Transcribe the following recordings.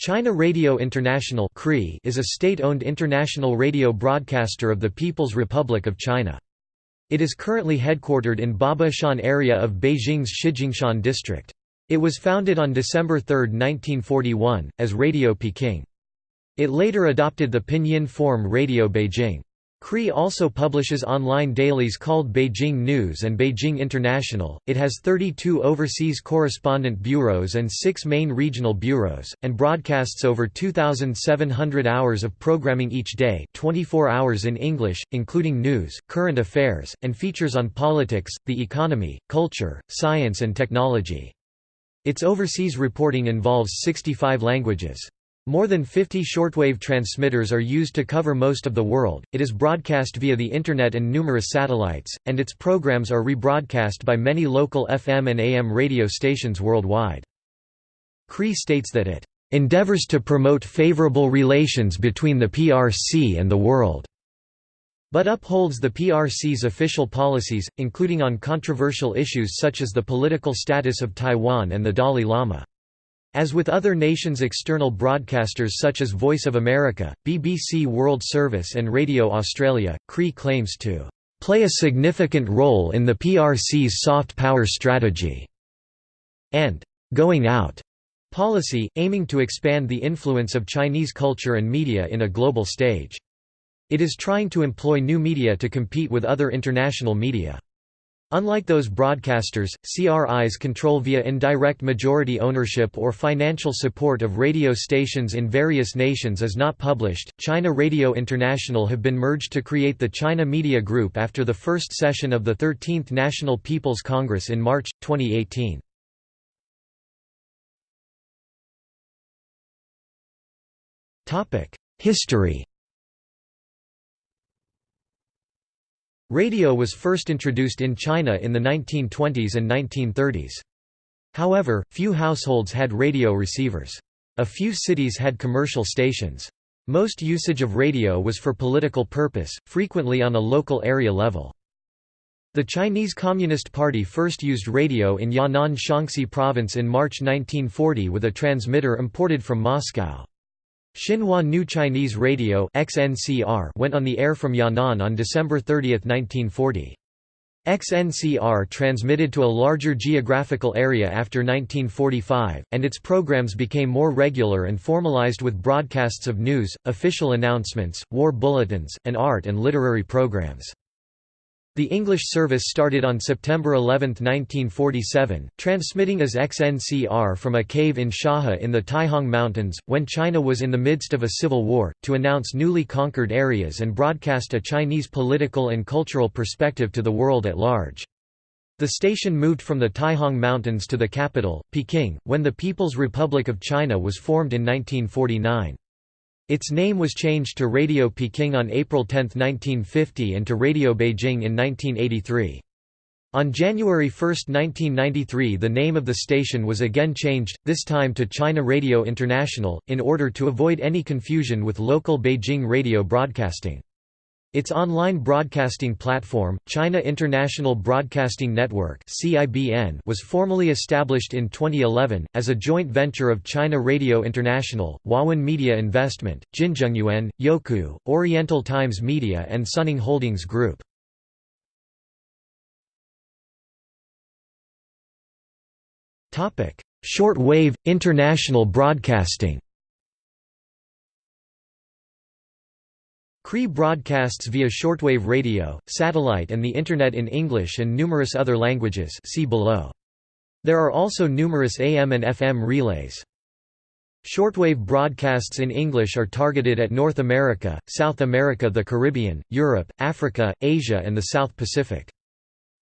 China Radio International is a state-owned international radio broadcaster of the People's Republic of China. It is currently headquartered in Babaoshan area of Beijing's Shijingshan district. It was founded on December 3, 1941, as Radio Peking. It later adopted the pinyin form Radio Beijing. CRI also publishes online dailies called Beijing News and Beijing International. It has 32 overseas correspondent bureaus and 6 main regional bureaus, and broadcasts over 2,700 hours of programming each day 24 hours in English, including news, current affairs, and features on politics, the economy, culture, science and technology. Its overseas reporting involves 65 languages. More than 50 shortwave transmitters are used to cover most of the world, it is broadcast via the Internet and numerous satellites, and its programs are rebroadcast by many local FM and AM radio stations worldwide. CRI states that it "...endeavors to promote favorable relations between the PRC and the world." but upholds the PRC's official policies, including on controversial issues such as the political status of Taiwan and the Dalai Lama. As with other nations' external broadcasters such as Voice of America, BBC World Service and Radio Australia, CRI claims to "...play a significant role in the PRC's soft power strategy," and "...going out." policy, aiming to expand the influence of Chinese culture and media in a global stage. It is trying to employ new media to compete with other international media. Unlike those broadcasters, CRIs control via indirect majority ownership or financial support of radio stations in various nations is not published. China Radio International have been merged to create the China Media Group after the first session of the 13th National People's Congress in March 2018. Topic: History Radio was first introduced in China in the 1920s and 1930s. However, few households had radio receivers. A few cities had commercial stations. Most usage of radio was for political purpose, frequently on a local area level. The Chinese Communist Party first used radio in Yan'an Shaanxi province in March 1940 with a transmitter imported from Moscow. Xinhua New Chinese Radio XNCR went on the air from Yan'an on December 30, 1940. XNCR transmitted to a larger geographical area after 1945, and its programs became more regular and formalized with broadcasts of news, official announcements, war bulletins, and art and literary programs. The English service started on September 11, 1947, transmitting as XNCR from a cave in Shahe in the Taihang Mountains, when China was in the midst of a civil war, to announce newly conquered areas and broadcast a Chinese political and cultural perspective to the world at large. The station moved from the Taihang Mountains to the capital, Peking, when the People's Republic of China was formed in 1949. Its name was changed to Radio Peking on April 10, 1950 and to Radio Beijing in 1983. On January 1, 1993 the name of the station was again changed, this time to China Radio International, in order to avoid any confusion with local Beijing radio broadcasting. Its online broadcasting platform, China International Broadcasting Network was formally established in 2011, as a joint venture of China Radio International, Huawen Media Investment, Jinzhengyuan, Youku, Oriental Times Media and Suning Holdings Group. Short wave, international broadcasting CRI broadcasts via shortwave radio, satellite and the Internet in English and numerous other languages see below. There are also numerous AM and FM relays. Shortwave broadcasts in English are targeted at North America, South America the Caribbean, Europe, Africa, Asia and the South Pacific.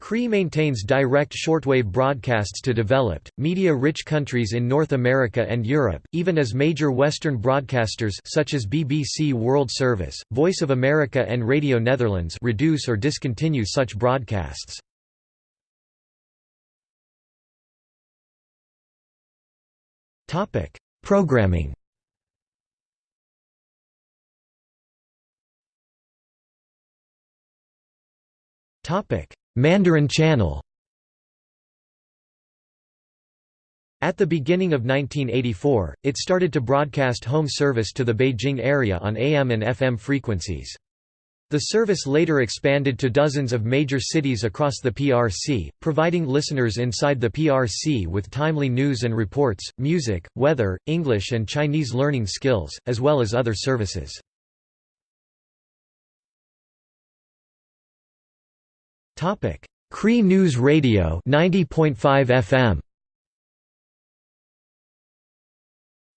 CRI maintains direct shortwave broadcasts to developed, media-rich countries in North America and Europe, even as major Western broadcasters such as BBC World Service, Voice of America and Radio Netherlands reduce or discontinue such broadcasts. Programming Topic Mandarin Channel At the beginning of 1984, it started to broadcast home service to the Beijing area on AM and FM frequencies. The service later expanded to dozens of major cities across the PRC, providing listeners inside the PRC with timely news and reports, music, weather, English and Chinese learning skills, as well as other services. Cree News Radio 90.5 FM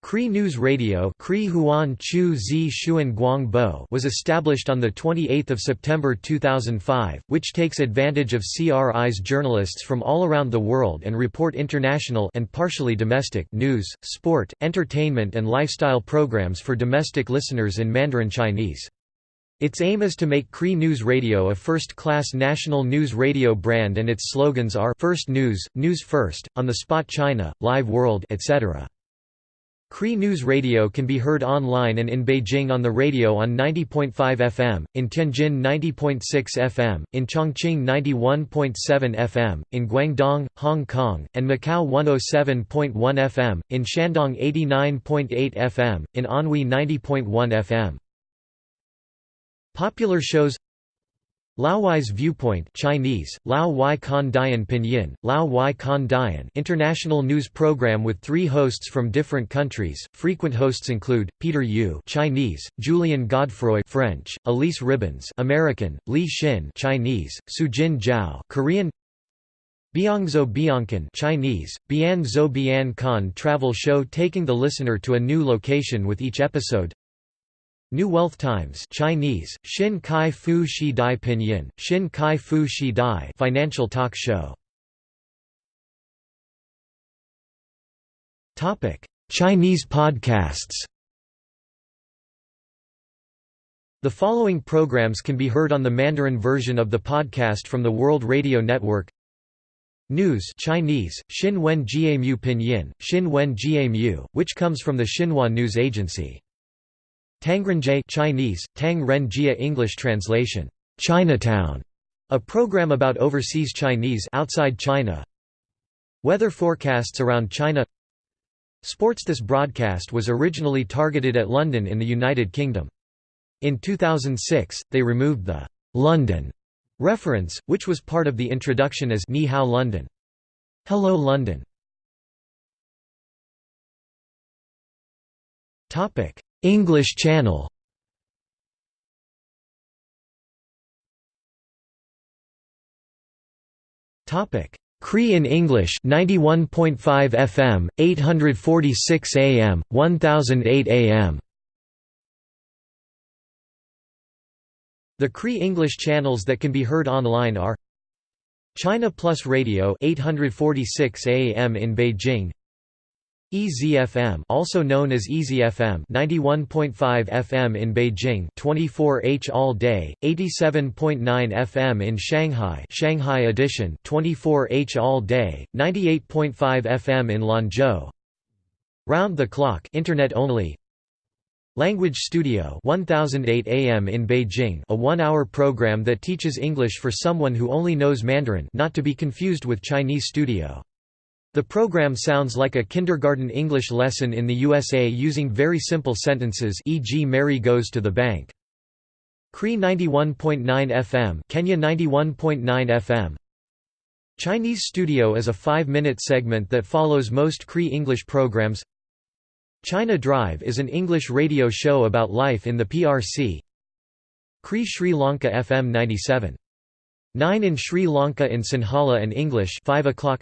Cree News Radio Cree Huan Chu Zi Shuan Guang Bo was established on 28 September 2005, which takes advantage of CRI's journalists from all around the world and report international and partially domestic news, sport, entertainment and lifestyle programs for domestic listeners in Mandarin Chinese. Its aim is to make Cree News Radio a first-class national news radio brand and its slogans are First News, News First, On the Spot China, Live World etc. Cree News Radio can be heard online and in Beijing on the radio on 90.5 FM, in Tianjin 90.6 FM, in Chongqing 91.7 FM, in Guangdong, Hong Kong, and Macau 107.1 FM, in Shandong 89.8 FM, in Anhui 90.1 FM. Popular shows Laowai's Viewpoint Chinese, Lao Wai Kan Dian Pinyin, Lao Wai Kan Dian international news program with three hosts from different countries. Frequent hosts include, Peter Yu Chinese, Julian Godefroy French, Elise Ribbons American, Li Xin Chinese, Sujin Zhao Korean Biangzo Biancan Chinese, Bian Zhou Bian travel show taking the listener to a new location with each episode New Wealth Times Chinese, Xin Kai Fu Shi Dai Pinyin, Xin Kai Fu Shi Dai financial talk show. Chinese podcasts The following programs can be heard on the Mandarin version of the podcast from the World Radio Network News Chinese, Xin Wen Jiamu Pinyin, Xin Wen Jiamu, which comes from the Xinhua News Agency. Tangrenjie Chinese, Tang English translation, Chinatown, a program about overseas Chinese outside China. Weather forecasts around China. Sports This broadcast was originally targeted at London in the United Kingdom. In 2006, they removed the London reference, which was part of the introduction as Ni Hao London. Hello London. Topic: English Channel Topic: Cree in English 91.5 FM, 846 AM, 1008 AM. The Cree English channels that can be heard online are China Plus Radio 846 AM in Beijing EZFM also known as EZFM 91.5 FM in Beijing 24H all day 87.9 FM in Shanghai Shanghai edition 24H all day 98.5 FM in Lanzhou. Round the clock internet only. Language Studio 1008 AM in Beijing a 1-hour program that teaches English for someone who only knows Mandarin not to be confused with Chinese Studio the program sounds like a kindergarten English lesson in the USA using very simple sentences e.g. Mary goes to the bank. Cree 91.9 FM Kenya 91.9 FM Chinese Studio is a five-minute segment that follows most Cree English programs China Drive is an English radio show about life in the PRC Cree Sri Lanka FM 97. 9 in Sri Lanka in Sinhala and English 5 o'clock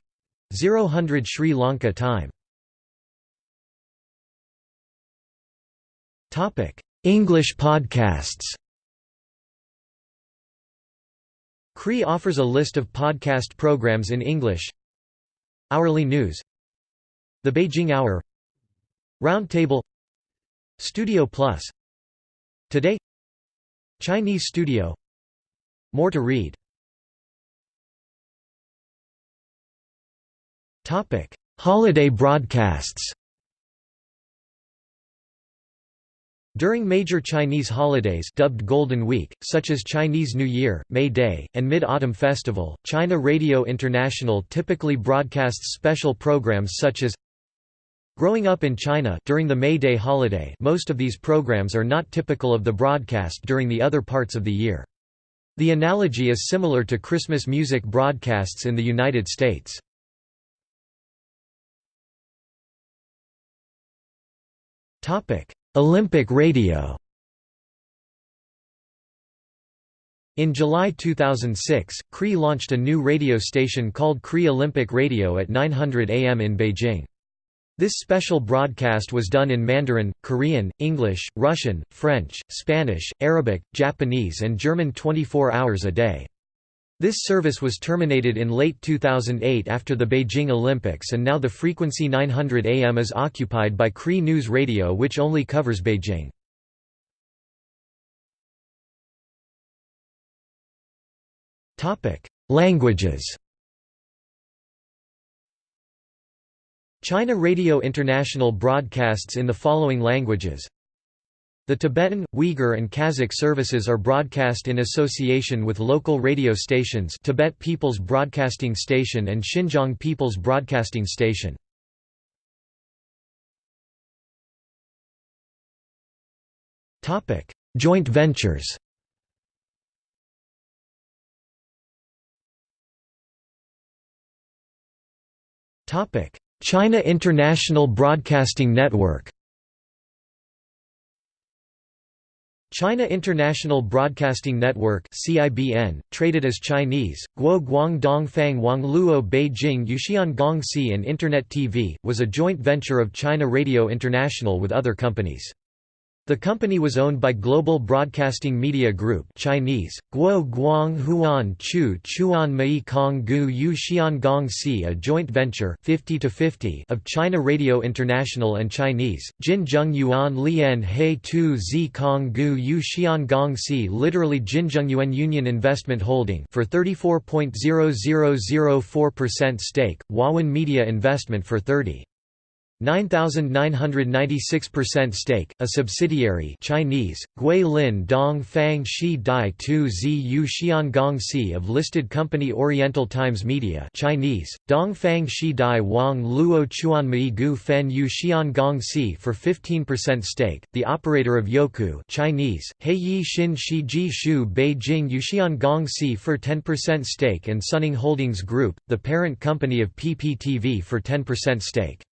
0 Sri Lanka time. English podcasts. Cree offers a list of podcast programs in English. Hourly News. The Beijing Hour. Roundtable. Studio Plus. Today. Chinese Studio. More to read Topic: Holiday broadcasts. During major Chinese holidays dubbed Golden Week, such as Chinese New Year, May Day, and Mid-Autumn Festival, China Radio International typically broadcasts special programs such as Growing up in China, during the May Day holiday most of these programs are not typical of the broadcast during the other parts of the year. The analogy is similar to Christmas music broadcasts in the United States. Olympic radio In July 2006, CRI launched a new radio station called CRI Olympic Radio at 900 AM in Beijing. This special broadcast was done in Mandarin, Korean, English, Russian, French, Spanish, Arabic, Japanese and German 24 hours a day. This service was terminated in late 2008 after the Beijing Olympics and now the frequency 900 AM is occupied by CRI News Radio which only covers Beijing. Languages China Radio International broadcasts in the following languages The Tibetan, Uyghur and Kazakh services are broadcast in association with local radio stations Tibet People's Broadcasting Station and Xinjiang People's Broadcasting Station. Joint ventures China International Broadcasting Network China International Broadcasting Network (CIBN), traded as Chinese Guo Guang Dong Fang Wang Luo Beijing Yuxian Gong Si and Internet TV, was a joint venture of China Radio International with other companies. The company was owned by Global Broadcasting Media Group Chinese, Guo Guang Huan Chu Chuan Mei Kong Gu Yu Xian Gong Si a joint venture 50 -50 of China Radio International and Chinese, Jin Zheng Yuan Lian He Tu Zi Kong Gu Yu Xian Gong Si literally Jinzhengyuan Union Investment Holding for 34.0004% stake, Huawen Media Investment for 30. 9996% stake, a subsidiary Chinese, Gui Lin Dong Fang Shi Dai Tu Zi Yu Xiangong Si of listed company Oriental Times Media Chinese, Dong Fang Shi Dai Wang Luo Chuan Mei Gu Fen Yu Xiangong Si for 15% stake, the operator of Youku Chinese, He Yi Xin Shi Ji Shu Beijing Xiangong Si for 10% stake and Suning Holdings Group, the parent company of PPTV for 10% stake.